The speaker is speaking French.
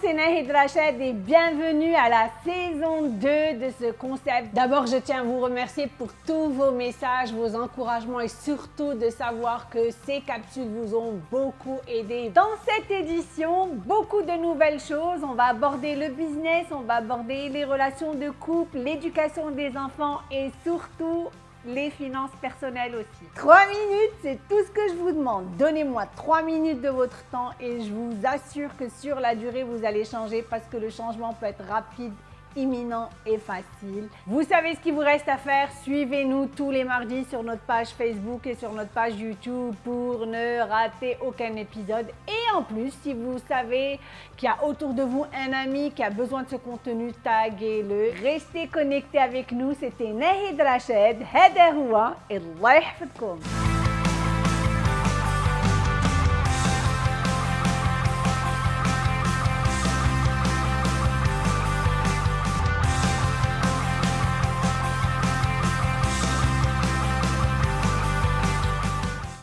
c'est Nahid Rachid et bienvenue à la saison 2 de ce concept. D'abord, je tiens à vous remercier pour tous vos messages, vos encouragements et surtout de savoir que ces capsules vous ont beaucoup aidé. Dans cette édition, beaucoup de nouvelles choses. On va aborder le business, on va aborder les relations de couple, l'éducation des enfants et surtout les finances personnelles aussi. Trois minutes, c'est tout ce que je vous demande. Donnez-moi trois minutes de votre temps et je vous assure que sur la durée, vous allez changer parce que le changement peut être rapide imminent et facile. Vous savez ce qu'il vous reste à faire? Suivez-nous tous les mardis sur notre page Facebook et sur notre page YouTube pour ne rater aucun épisode. En plus, si vous savez qu'il y a autour de vous un ami qui a besoin de ce contenu, taguez-le. Restez connectés avec nous. C'était Nahid Rachid, Hederoua et Allah